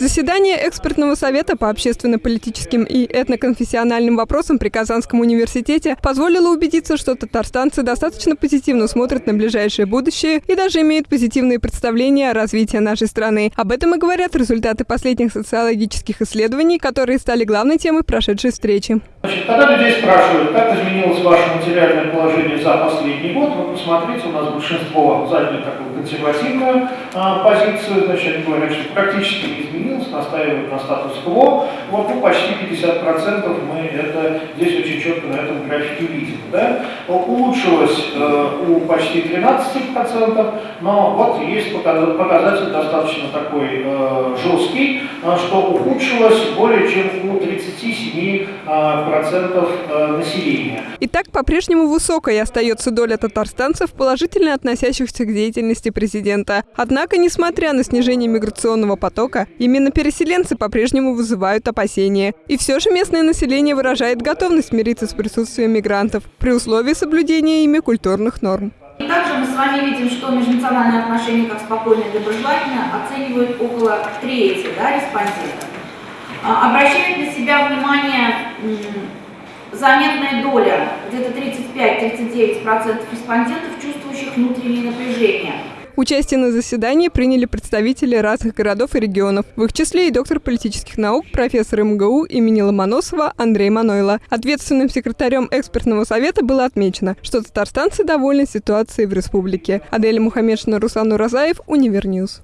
Заседание экспертного совета по общественно-политическим и этноконфессиональным вопросам при Казанском университете позволило убедиться, что татарстанцы достаточно позитивно смотрят на ближайшее будущее и даже имеют позитивные представления о развитии нашей страны. Об этом и говорят результаты последних социологических исследований, которые стали главной темой прошедшей встречи. Значит, когда людей спрашивают, как изменилось ваше материальное положение за последний год, вы посмотрите, у нас большинство заняли такую консервативную а, позицию, значит, говорят, что практически не изменилось, настаивают на статус-кво. Вот ну, почти 50% мы это здесь очень четко на этом графике видим. Да? Улучшилось э, у почти 13%, но вот есть показатель достаточно такой э, жесткий, э, что ухудшилось более чем у 37% процентов э, населения. Итак, по-прежнему высокой остается доля татарстанцев, положительно относящихся к деятельности президента. Однако, несмотря на снижение миграционного потока, именно переселенцы по-прежнему вызывают опасения. И все же местное население выражает готовность мириться с присутствием мигрантов при условии соблюдения ими культурных норм. И также мы с вами видим, что межнациональные отношения как спокойно и доброжелательно оценивают около трети да, респондентов. А, обращает на себя внимание заметная доля, где-то 35-39% респондентов, чувствующих внутреннее напряжение. Участие на заседании приняли представители разных городов и регионов, в их числе и доктор политических наук, профессор МГУ имени Ломоносова Андрей Манойло. Ответственным секретарем экспертного совета было отмечено, что татарстанцы довольны ситуацией в республике. Адель Мухаммедшина, Руслан Уразаев, Univer News.